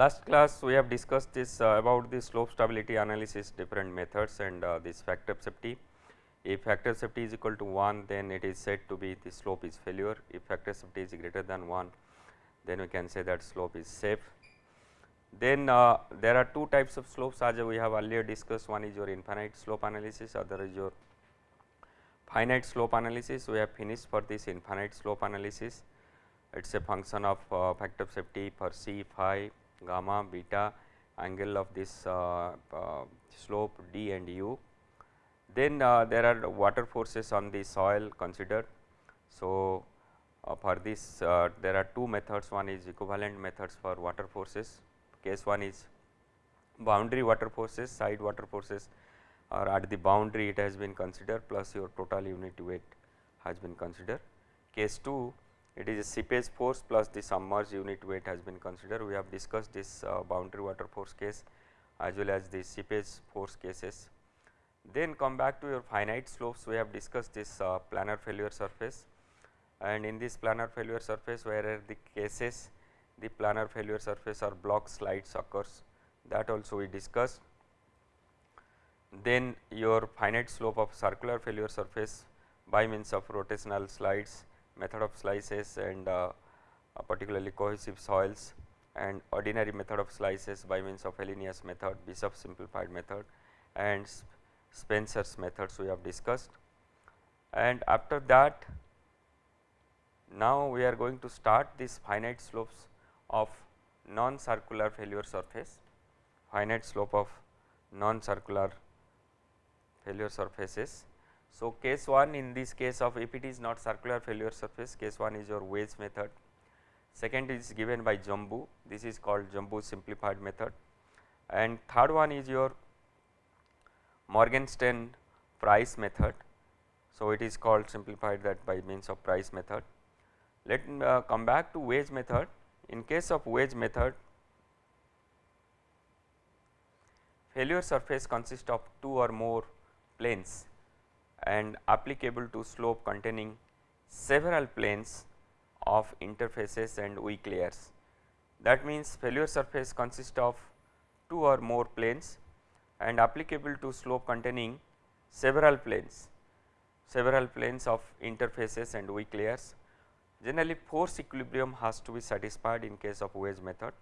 Last class we have discussed this uh, about the slope stability analysis different methods and uh, this factor of safety. If factor of safety is equal to 1 then it is said to be the slope is failure. If factor of safety is greater than 1 then we can say that slope is safe. Then uh, there are two types of slopes as we have earlier discussed one is your infinite slope analysis other is your finite slope analysis we have finished for this infinite slope analysis it is a function of uh, factor of safety for c phi gamma beta angle of this uh, uh, slope d and u. Then uh, there are water forces on the soil considered. So, for this there are two methods one is equivalent methods for water forces case one is boundary water forces side water forces or at the boundary it has been considered plus your total unit weight has been considered. Case 2 it is a seepage force plus the submerged unit weight has been considered. We have discussed this uh, boundary water force case as well as the seepage force cases. Then come back to your finite slopes we have discussed this uh, planar failure surface and in this planar failure surface where are the cases the planar failure surface or block slides occurs that also we discussed. Then your finite slope of circular failure surface by means of rotational slides method of slices and uh, particularly cohesive soils and ordinary method of slices by means of Fellenius method, Bishop simplified method and Spencer's methods we have discussed. And after that now we are going to start this finite slopes of non circular failure surface, finite slope of non circular failure surfaces so, case 1 in this case of it is not circular failure surface case 1 is your wedge method, second is given by Janbu this is called Janbu simplified method and third one is your Morgenstern Price method. So, it is called simplified that by means of Price method. Let me uh, come back to wedge method in case of wedge method failure surface consists of two or more planes and applicable to slope containing several planes of interfaces and weak layers. That means, failure surface consists of two or more planes and applicable to slope containing several planes, several planes of interfaces and weak layers. Generally force equilibrium has to be satisfied in case of wedge method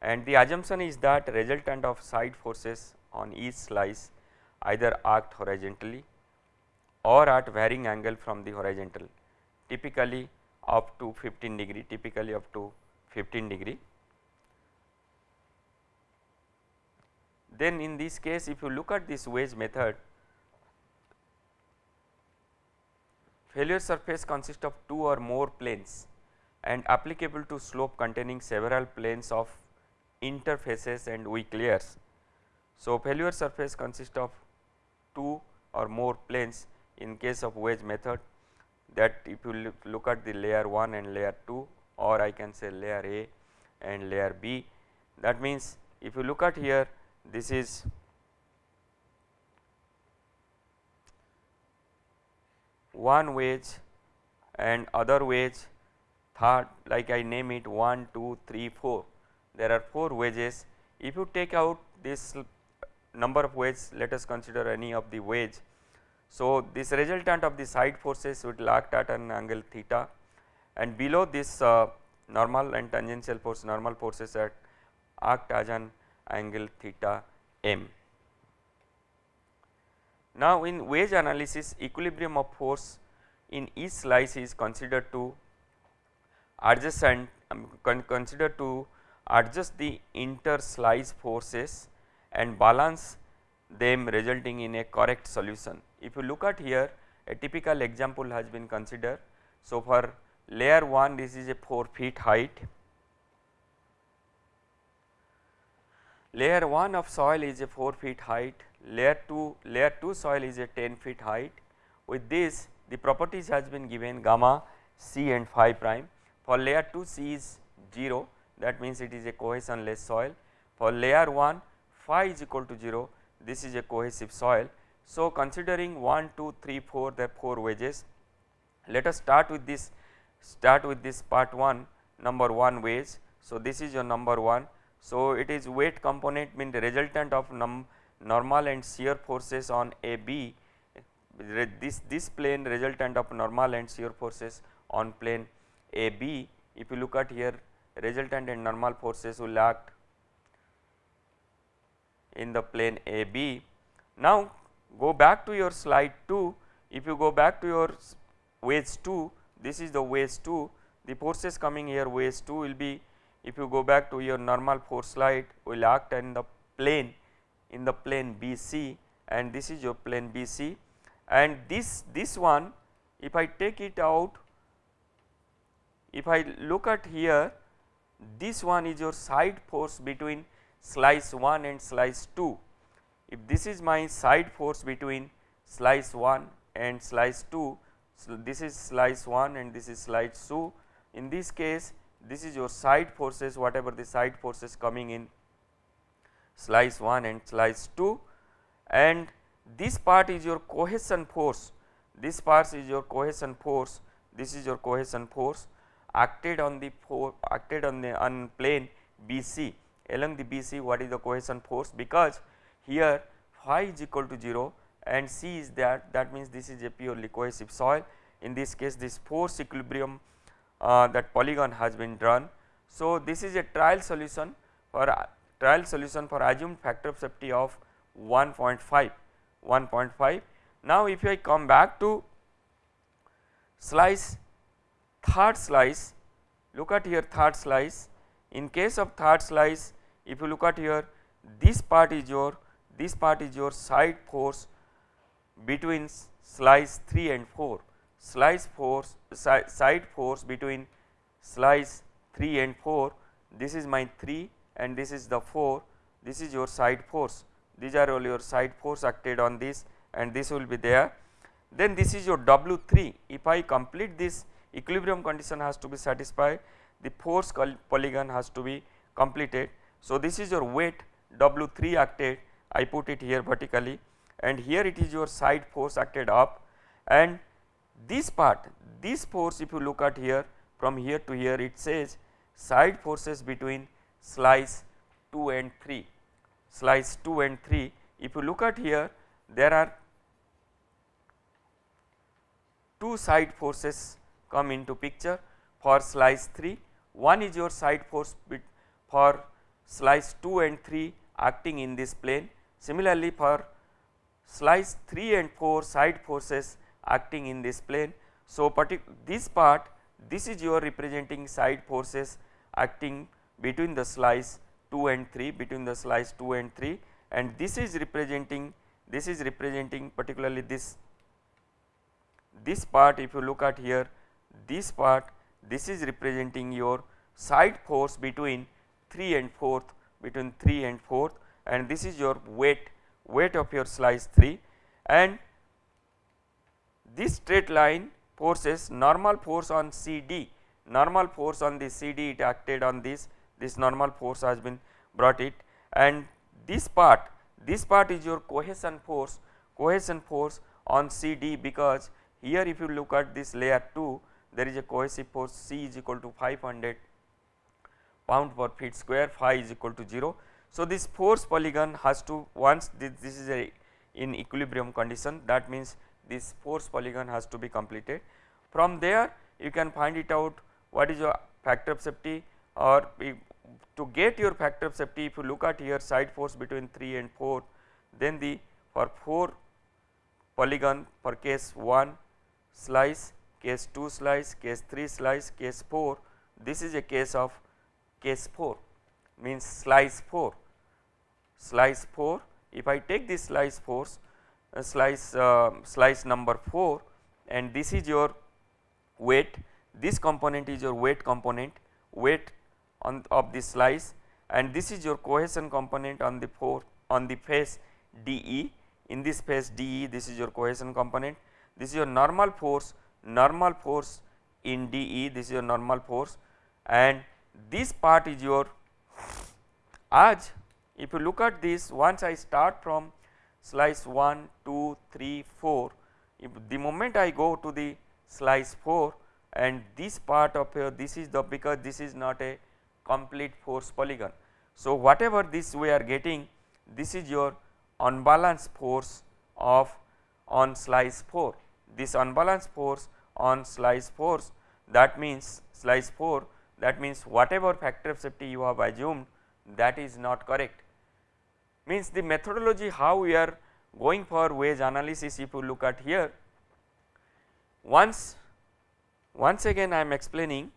and the assumption is that resultant of side forces on each slice either act horizontally or at varying angle from the horizontal typically up to 15 degree typically up to 15 degree. Then in this case if you look at this wedge method failure surface consists of two or more planes and applicable to slope containing several planes of interfaces and weak layers. So, failure surface consists of two or more planes in case of wedge method that if you look at the layer 1 and layer 2 or I can say layer A and layer B that means if you look at here this is one wedge and other wedge third like I name it 1, 2, 3, 4 there are 4 wedges. If you take out this number of wedges let us consider any of the wedge so, this resultant of the side forces will act at an angle theta and below this uh, normal and tangential force normal forces that act as an angle theta m. Now, in wedge analysis equilibrium of force in each slice is considered to adjacent um, con considered to adjust the inter slice forces and balance them resulting in a correct solution. If you look at here a typical example has been considered. So, for layer 1 this is a 4 feet height, layer 1 of soil is a 4 feet height, layer 2 layer 2 soil is a 10 feet height. With this the properties has been given gamma c and phi prime. For layer 2 c is 0 that means it is a cohesionless soil. For layer 1 phi is equal to 0 this is a cohesive soil so, considering 1, 2, 3, 4 the 4 wedges, let us start with this start with this part 1 number 1 wedge. So, this is your number 1. So, it is weight component mean the resultant of normal and shear forces on AB this this plane resultant of normal and shear forces on plane AB if you look at here resultant and normal forces will act in the plane AB. Now, go back to your slide 2 if you go back to your wedge 2 this is the wedge 2 the forces coming here wedge 2 will be if you go back to your normal force slide will act in the plane in the plane BC and this is your plane BC and this this one if I take it out if I look at here this one is your side force between slice 1 and slice 2. If this is my side force between slice 1 and slice 2, so this is slice 1 and this is slice 2. In this case this is your side forces whatever the side forces coming in slice 1 and slice 2 and this part is your cohesion force, this part is your cohesion force, this is your cohesion force acted on the acted on the on plane BC along the BC what is the cohesion force? Because here phi is equal to 0 and C is that that means this is a purely cohesive soil in this case this force equilibrium uh, that polygon has been drawn. So, this is a trial solution for uh, trial solution for assumed factor of safety of 1.5 1.5. Now, if I come back to slice third slice look at here third slice in case of third slice if you look at here this part is your this part is your side force between slice 3 and 4 slice force side force between slice 3 and 4 this is my 3 and this is the 4 this is your side force. These are all your side force acted on this and this will be there. Then this is your W3 if I complete this equilibrium condition has to be satisfied. The force polygon has to be completed. So, this is your weight W3 acted I put it here vertically and here it is your side force acted up. And this part this force if you look at here from here to here it says side forces between slice 2 and 3 slice 2 and 3 if you look at here there are two side forces come into picture for slice 3 one is your side force for slice 2 and 3 acting in this plane similarly for slice 3 and 4 side forces acting in this plane so this part this is your representing side forces acting between the slice 2 and 3 between the slice 2 and 3 and this is representing this is representing particularly this this part if you look at here this part this is representing your side force between 3 and 4th between 3 and 4th and this is your weight weight of your slice 3 and this straight line forces normal force on CD normal force on the CD it acted on this. This normal force has been brought it. And this part this part is your cohesion force cohesion force on CD because here if you look at this layer 2 there is a cohesive force C is equal to 500 pound per feet square phi is equal to 0. So, this force polygon has to once this, this is a in equilibrium condition that means this force polygon has to be completed. From there you can find it out what is your factor of safety or to get your factor of safety if you look at here side force between 3 and 4 then the for 4 polygon for case 1 slice case 2 slice case 3 slice case 4 this is a case of case 4 means slice 4 slice 4 if I take this slice force uh, slice uh, slice number 4 and this is your weight this component is your weight component weight on of this slice and this is your cohesion component on the 4 on the face DE in this face DE this is your cohesion component. This is your normal force normal force in DE this is your normal force. And this part is your as if you look at this once I start from slice 1 2 3 4 if the moment I go to the slice 4 and this part of here this is the because this is not a complete force polygon. So, whatever this we are getting this is your unbalanced force of on slice 4 this unbalanced force on slice force that means slice 4 that means whatever factor of safety you have assumed that is not correct means the methodology how we are going for wedge analysis if you look at here once once again I am explaining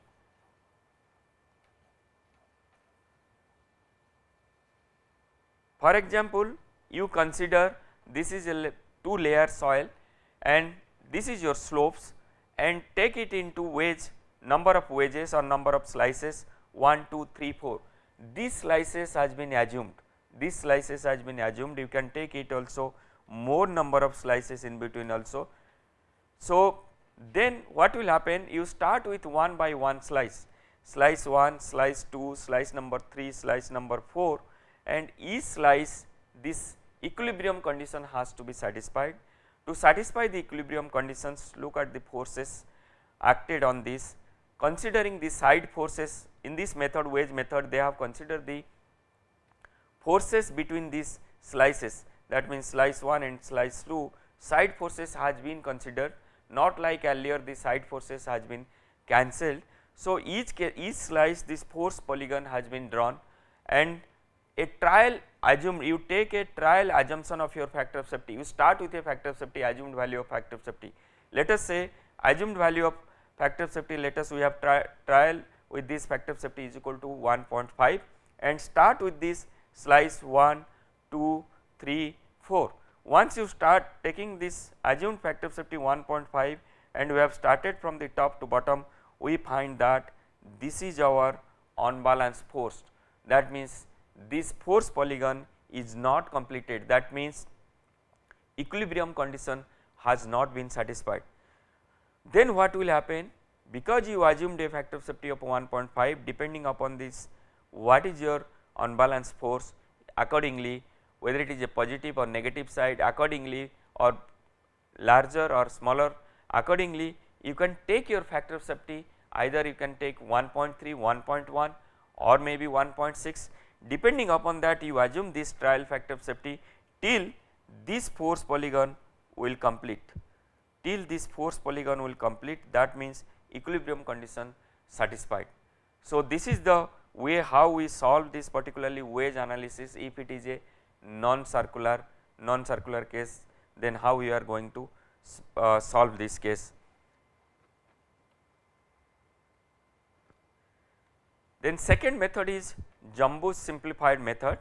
for example you consider this is a two layer soil and this is your slopes and take it into wedge number of wedges or number of slices 1 2 3 4 these slices has been assumed these slices has been assumed. You can take it also. More number of slices in between also. So, then what will happen? You start with one by one slice. Slice 1 slice 2 slice number 3 slice number 4 and each slice this equilibrium condition has to be satisfied. To satisfy the equilibrium conditions look at the forces acted on this. Considering the side forces in this method wedge method they have considered the forces between these slices that means slice 1 and slice 2 side forces has been considered not like earlier the side forces has been cancelled. So, each each slice this force polygon has been drawn and a trial assume you take a trial assumption of your factor of safety you start with a factor of safety assumed value of factor of safety. Let us say assumed value of factor of safety let us we have tri trial with this factor of safety is equal to 1.5 and start with this slice 1, 2, 3, 4. Once you start taking this assumed factor of safety 1.5 and we have started from the top to bottom we find that this is our unbalanced force that means this force polygon is not completed that means equilibrium condition has not been satisfied. Then what will happen because you assumed a factor of safety of 1.5 depending upon this what is your unbalanced force accordingly whether it is a positive or negative side accordingly or larger or smaller accordingly you can take your factor of safety. Either you can take 1.3, 1.1 or maybe 1.6 depending upon that you assume this trial factor of safety till this force polygon will complete. Till this force polygon will complete that means equilibrium condition satisfied. So, this is the way how we solve this particularly wedge analysis if it is a non circular non circular case then how we are going to uh, solve this case. Then second method is Janbu's simplified method.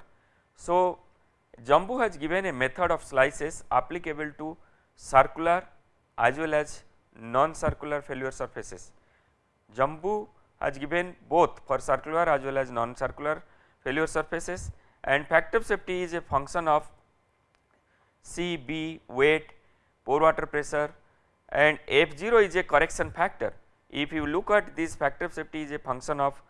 So, Janbu has given a method of slices applicable to circular as well as non-circular failure surfaces. Janbu has given both for circular as well as non-circular failure surfaces. And factor of safety is a function of C, B, weight, pore water pressure and F0 is a correction factor. If you look at this factor of safety is a function of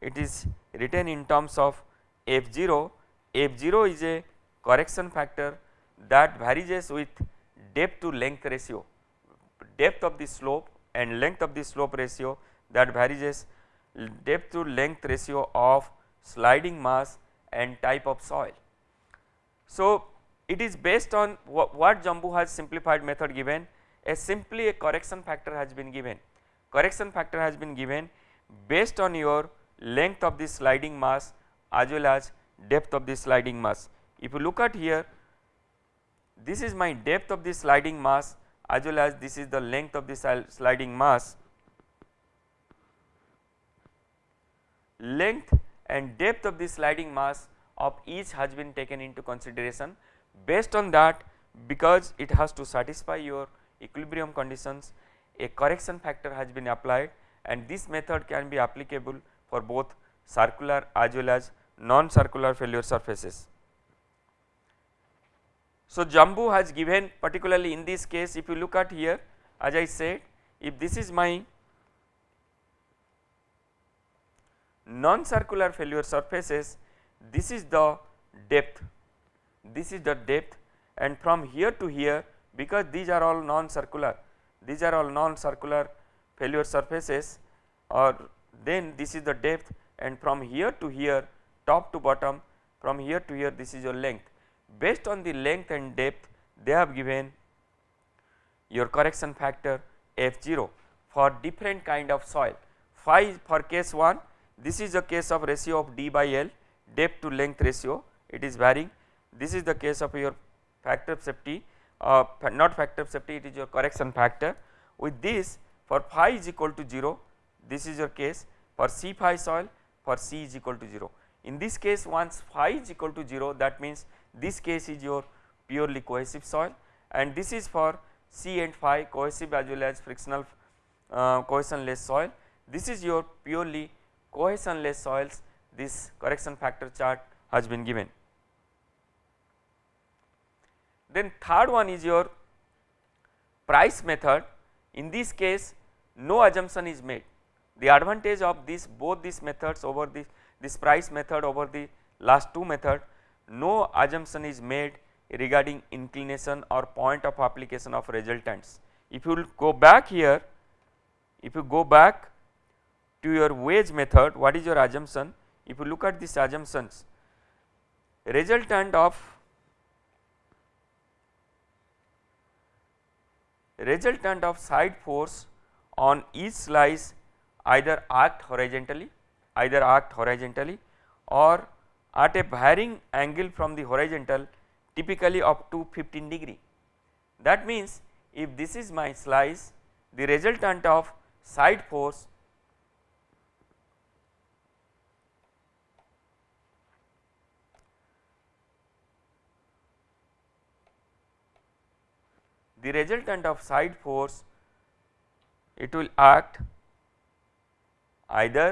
it is written in terms of F0, F0 is a correction factor that varies with depth to length ratio, depth of the slope and length of the slope ratio that varies as depth to length ratio of sliding mass and type of soil. So, it is based on what, what Janbu has simplified method given a simply a correction factor has been given. Correction factor has been given based on your length of the sliding mass as well as depth of the sliding mass. If you look at here this is my depth of the sliding mass as well as this is the length of the sliding mass length and depth of the sliding mass of each has been taken into consideration based on that because it has to satisfy your equilibrium conditions a correction factor has been applied and this method can be applicable for both circular as well as non-circular failure surfaces. So, Janbu has given particularly in this case if you look at here as I said if this is my non-circular failure surfaces this is the depth this is the depth and from here to here because these are all non-circular these are all non-circular failure surfaces or then this is the depth and from here to here top to bottom from here to here this is your length. Based on the length and depth they have given your correction factor F0 for different kind of soil. Phi for case 1 this is the case of ratio of D by L depth to length ratio it is varying. This is the case of your factor of safety uh, not factor of safety it is your correction factor. With this for phi is equal to 0 this is your case for C phi soil for C is equal to 0. In this case once phi is equal to 0 that means this case is your purely cohesive soil and this is for C and phi cohesive as well as frictional uh, cohesionless soil. This is your purely cohesionless soils this correction factor chart has been given. Then third one is your price method in this case no assumption is made the advantage of this both these methods over this this price method over the last two method no assumption is made regarding inclination or point of application of resultants. If you go back here if you go back to your wedge method what is your assumption if you look at these assumptions resultant of resultant of side force on each slice either act horizontally either act horizontally or at a varying angle from the horizontal typically up to 15 degree. That means if this is my slice the resultant of side force the resultant of side force it will act either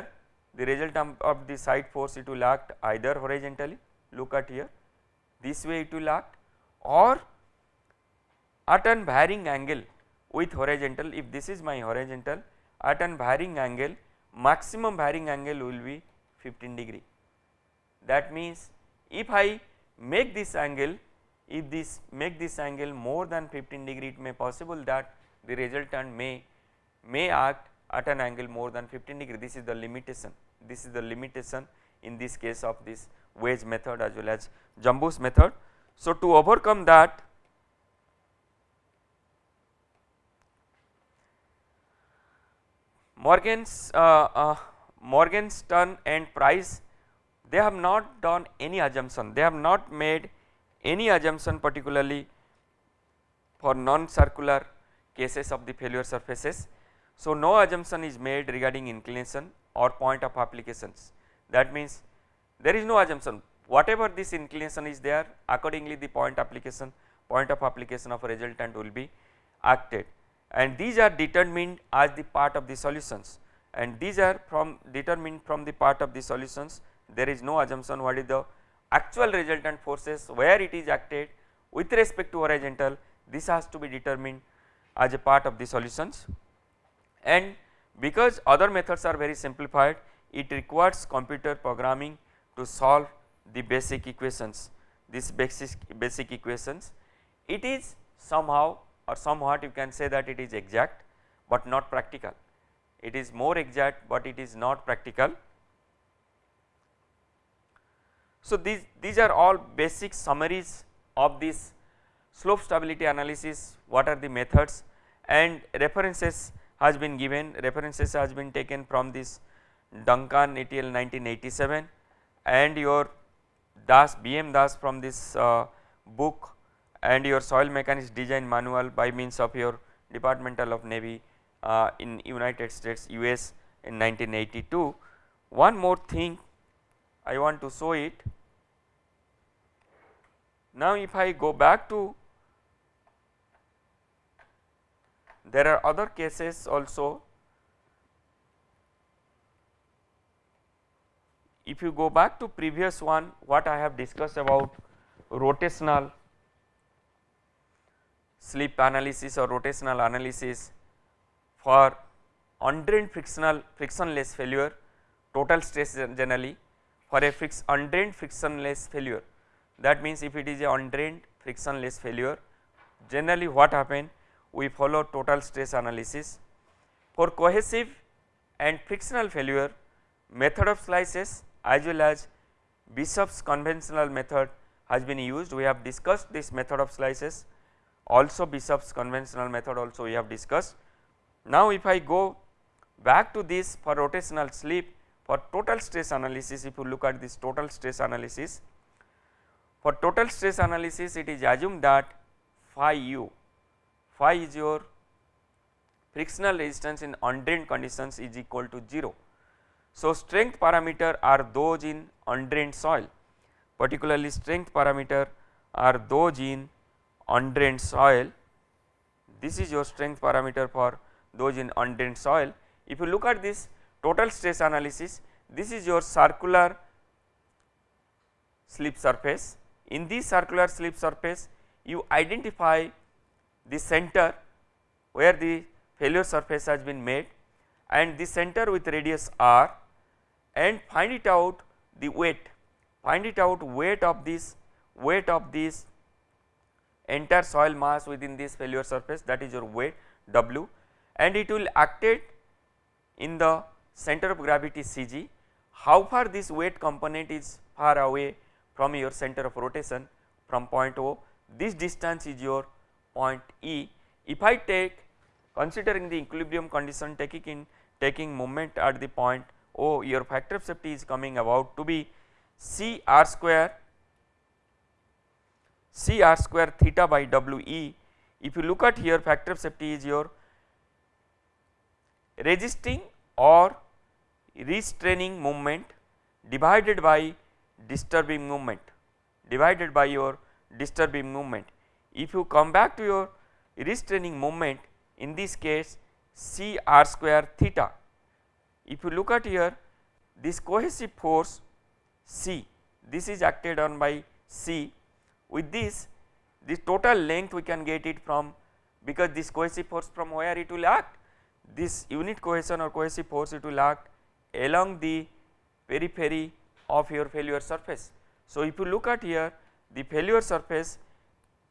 the resultant of the side force it will act either horizontally look at here this way it will act or at an varying angle with horizontal if this is my horizontal at an varying angle maximum varying angle will be 15 degree. That means if I make this angle if this make this angle more than 15 degree it may possible that the resultant may may act at an angle more than 15 degree. This is the limitation. This is the limitation in this case of this wedge method as well as Janbu's method. So, to overcome that Morgan's uh, uh, and Price they have not done any assumption. They have not made any assumption particularly for non-circular cases of the failure surfaces. So, no assumption is made regarding inclination or point of applications. That means there is no assumption. Whatever this inclination is there accordingly the point application point of application of resultant will be acted. And these are determined as the part of the solutions. And these are from determined from the part of the solutions. There is no assumption what is the actual resultant forces where it is acted with respect to horizontal this has to be determined as a part of the solutions. And because other methods are very simplified it requires computer programming to solve the basic equations. These basic basic equations it is somehow or somewhat you can say that it is exact but not practical. It is more exact but it is not practical so, these, these are all basic summaries of this slope stability analysis, what are the methods and references has been given, references has been taken from this Duncan et al 1987 and your Das BM Das from this uh, book and your soil mechanics design manual by means of your Departmental of Navy uh, in United States US in 1982. One more thing I want to show it. Now, if I go back to there are other cases also. If you go back to previous one what I have discussed about rotational slip analysis or rotational analysis for undrained frictional frictionless failure total stress generally for a fix undrained frictionless failure that means if it is a undrained frictionless failure generally what happen we follow total stress analysis. For cohesive and frictional failure method of slices as well as Bishop's conventional method has been used we have discussed this method of slices also Bishop's conventional method also we have discussed. Now if I go back to this for rotational slip for total stress analysis if you look at this total stress analysis for total stress analysis it is assumed that phi u phi is your frictional resistance in undrained conditions is equal to 0. So, strength parameter are those in undrained soil particularly strength parameter are those in undrained soil this is your strength parameter for those in undrained soil. If you look at this total stress analysis. This is your circular slip surface. In this circular slip surface you identify the center where the failure surface has been made and the center with radius r and find it out the weight find it out weight of this weight of this entire soil mass within this failure surface that is your weight W and it will acted in the center of gravity CG. How far this weight component is far away from your center of rotation from point O, this distance is your point E. If I take Considering the equilibrium condition taking in taking moment at the point O your factor of safety is coming about to be C r square C r square theta by W e. If you look at here factor of safety is your resisting or restraining moment divided by disturbing moment divided by your disturbing moment. If you come back to your restraining moment in this case C r square theta. If you look at here this cohesive force C this is acted on by C with this the total length we can get it from because this cohesive force from where it will act this unit cohesion or cohesive force it will act along the periphery of your failure surface. So, if you look at here the failure surface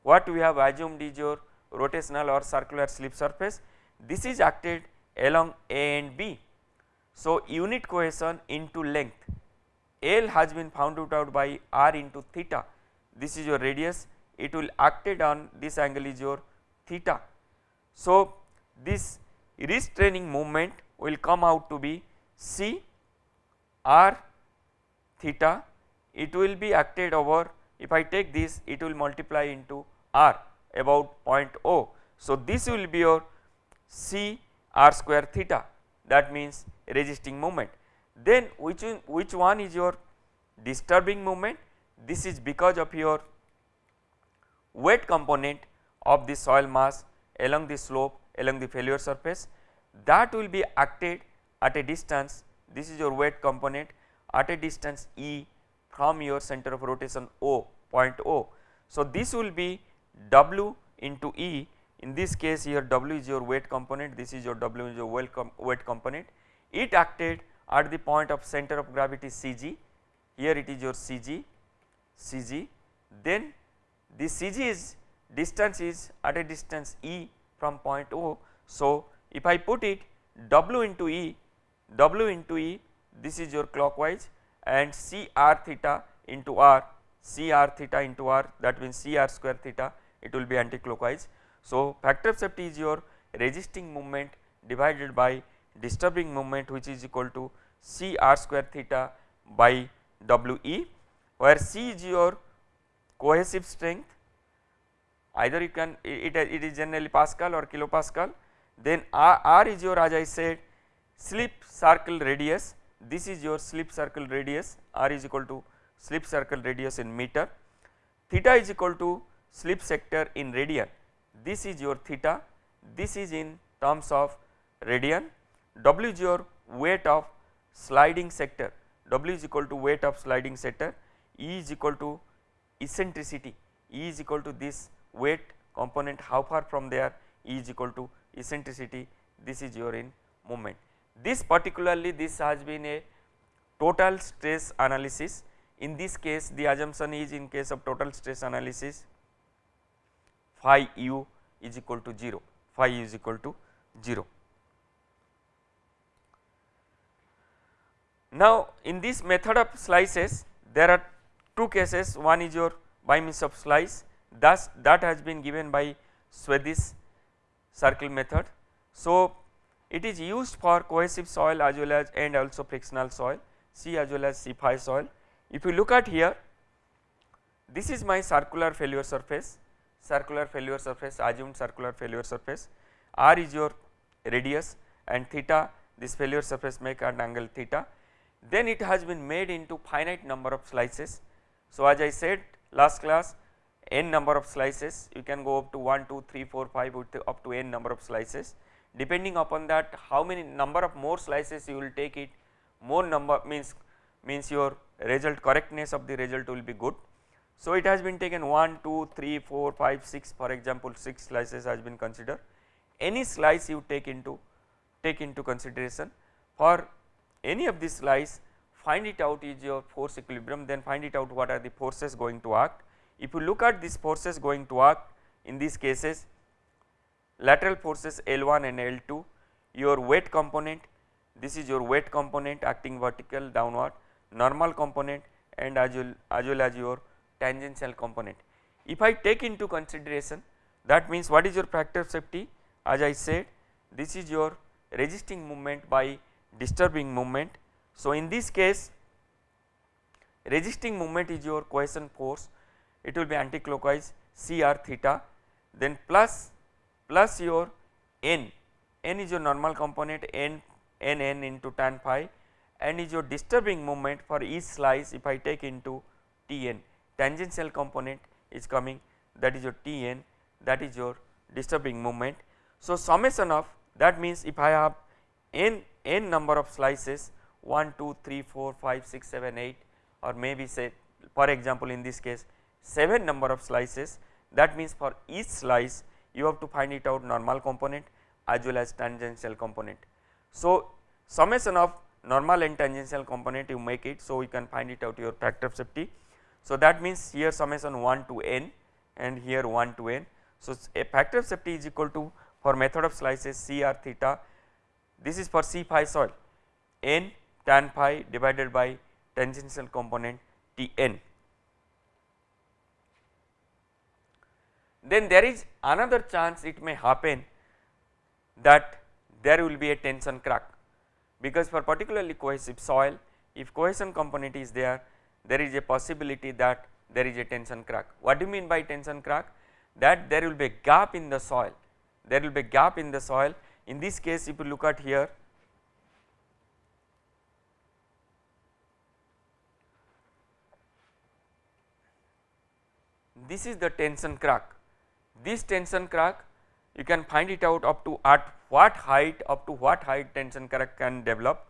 what we have assumed is your rotational or circular slip surface this is acted along A and B. So, unit cohesion into length L has been found out by r into theta this is your radius it will acted on this angle is your theta. So, this restraining moment will come out to be C r theta it will be acted over if I take this it will multiply into r about point O. So, this will be your C r square theta that means resisting moment. Then which, which one is your disturbing moment? This is because of your weight component of the soil mass along the slope along the failure surface that will be acted at a distance this is your weight component at a distance E from your center of rotation O point O. So, this will be W into E in this case here W is your weight component this is your W is your weight, com weight component it acted at the point of center of gravity CG here it is your CG CG then this CG is distance is at a distance E from point O. So, if I put it W into E W into E this is your clockwise and C r theta into r C r theta into r that means C r square theta it will be anticlockwise. So, factor of safety is your resisting moment divided by disturbing moment which is equal to C r square theta by W e where C is your cohesive strength either you can it, it is generally Pascal or kilopascal then R, R is your as I said slip circle radius this is your slip circle radius R is equal to slip circle radius in meter theta is equal to slip sector in radian this is your theta this is in terms of radian w is your weight of sliding sector w is equal to weight of sliding sector e is equal to eccentricity e is equal to this weight component how far from there e is equal to eccentricity this is your in moment. This particularly this has been a total stress analysis in this case the assumption is in case of total stress analysis phi u is equal to 0, phi u is equal to 0. Now, in this method of slices there are two cases one is your by means of slice thus that has been given by Swedish circle method. So, it is used for cohesive soil as well as and also frictional soil C as well as C phi soil. If you look at here this is my circular failure surface circular failure surface assumed circular failure surface r is your radius and theta this failure surface make an angle theta then it has been made into finite number of slices. So, as I said last class n number of slices you can go up to 1 2 3 4 5 up to n number of slices depending upon that how many number of more slices you will take it more number means means your result correctness of the result will be good. So, it has been taken 1 2 3 4 5 6 for example 6 slices has been considered any slice you take into take into consideration for any of these slice find it out is your force equilibrium then find it out what are the forces going to act. If you look at these forces going to act in these cases lateral forces L1 and L2 your weight component this is your weight component acting vertical downward normal component and as well as, well as your tangential component. If I take into consideration that means what is your factor of safety as I said this is your resisting movement by disturbing movement. So, in this case resisting movement is your cohesion force it will be anticlockwise C r theta then plus plus your n, n is your normal component n n n into tan phi and is your disturbing moment for each slice if I take into T n tangential component is coming that is your T n that is your disturbing moment. So, summation of that means if I have n n number of slices 1 2 3 4 5 6 7 8 or maybe say for example in this case 7 number of slices that means for each slice you have to find it out normal component as well as tangential component. So, summation of normal and tangential component you make it so you can find it out your factor of safety. So, that means here summation 1 to n and here 1 to n. So, a factor of safety is equal to for method of slices C r theta this is for C phi soil n tan phi divided by tangential component T n. Then there is another chance it may happen that there will be a tension crack because for particularly cohesive soil if cohesion component is there there is a possibility that there is a tension crack. What do you mean by tension crack? That there will be a gap in the soil, there will be a gap in the soil in this case if you look at here this is the tension crack, this tension crack you can find it out up to at what height up to what height tension crack can develop.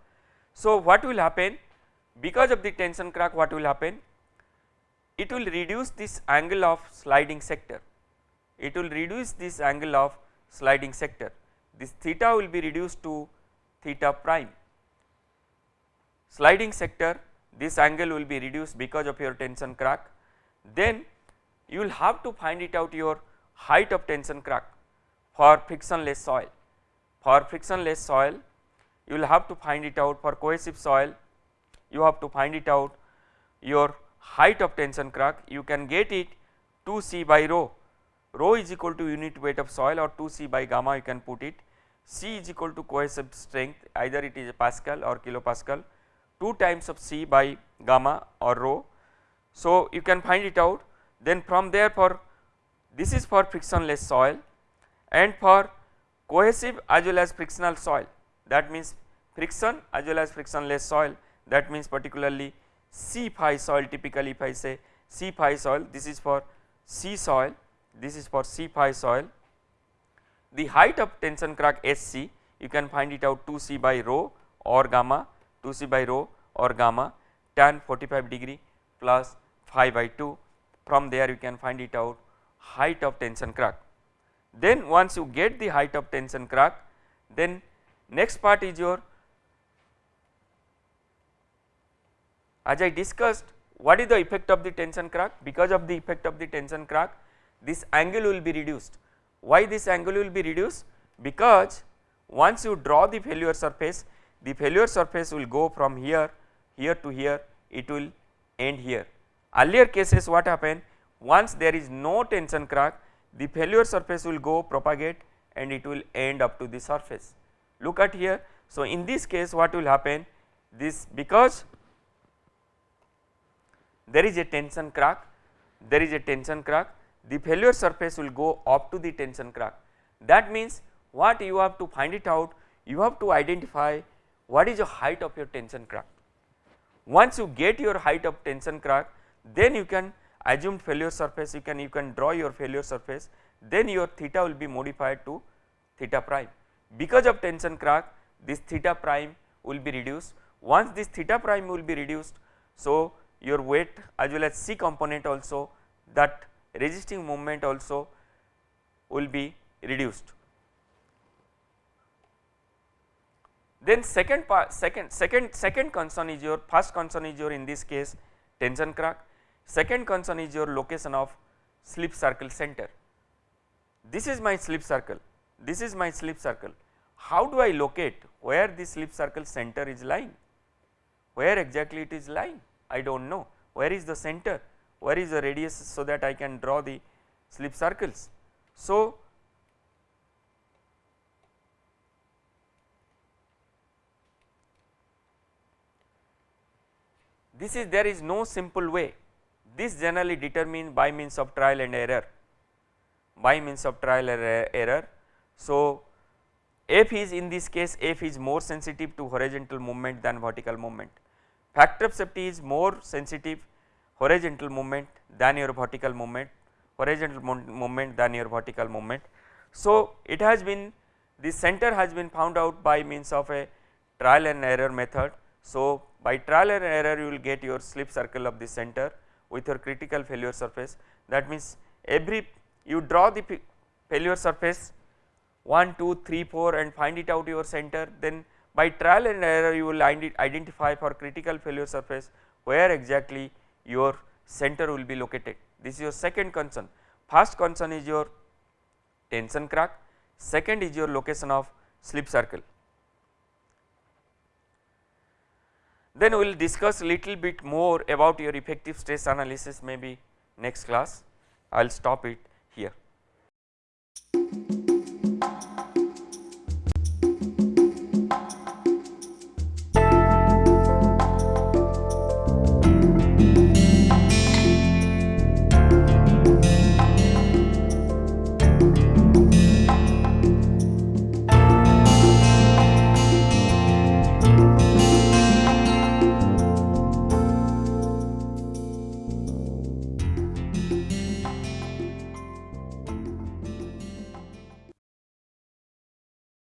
So, what will happen? Because of the tension crack what will happen? It will reduce this angle of sliding sector. It will reduce this angle of sliding sector. This theta will be reduced to theta prime. Sliding sector this angle will be reduced because of your tension crack. Then you will have to find it out your height of tension crack for frictionless soil. For frictionless soil you will have to find it out. For cohesive soil you have to find it out. Your height of tension crack you can get it 2 c by rho, rho is equal to unit weight of soil or 2 c by gamma you can put it. C is equal to cohesive strength either it is pascal or kilopascal 2 times of c by gamma or rho. So, you can find it out. Then from there for this is for frictionless soil and for cohesive as well as frictional soil. That means friction as well as frictionless soil. That means particularly C phi soil typically if I say C phi soil this is for C soil this is for C phi soil. The height of tension crack SC you can find it out 2 C by rho or gamma 2 C by rho or gamma tan 45 degree plus phi by 2 from there you can find it out height of tension crack. Then once you get the height of tension crack then next part is your as I discussed what is the effect of the tension crack because of the effect of the tension crack this angle will be reduced. Why this angle will be reduced? Because once you draw the failure surface the failure surface will go from here here to here it will end here. Earlier cases what happen once there is no tension crack the failure surface will go propagate and it will end up to the surface. Look at here. So, in this case what will happen this because there is a tension crack there is a tension crack the failure surface will go up to the tension crack that means what you have to find it out you have to identify what is the height of your tension crack. Once you get your height of tension crack then you can assume failure surface you can you can draw your failure surface then your theta will be modified to theta prime. Because of tension crack this theta prime will be reduced once this theta prime will be reduced. So, your weight as well as C component also that resisting moment also will be reduced. Then second part second second second concern is your first concern is your in this case tension crack second concern is your location of slip circle center. This is my slip circle. This is my slip circle. How do I locate where the slip circle center is lying? Where exactly it is lying? I do not know. Where is the center? Where is the radius so that I can draw the slip circles. So, this is there is no simple way this generally determined by means of trial and error by means of trial and er-, error. So, f is in this case f is more sensitive to horizontal movement than vertical movement factor of safety is more sensitive horizontal movement than your vertical movement horizontal movement than your vertical movement. So, it has been the center has been found out by means of a trial and error method. So, by trial and error you will get your slip circle of the center with your critical failure surface that means every you draw the failure surface 1 2 3 4 and find it out your center then by trial and error you will identify for critical failure surface where exactly your center will be located. This is your second concern. First concern is your tension crack, second is your location of slip circle. Then we will discuss a little bit more about your effective stress analysis maybe next class. I will stop it here.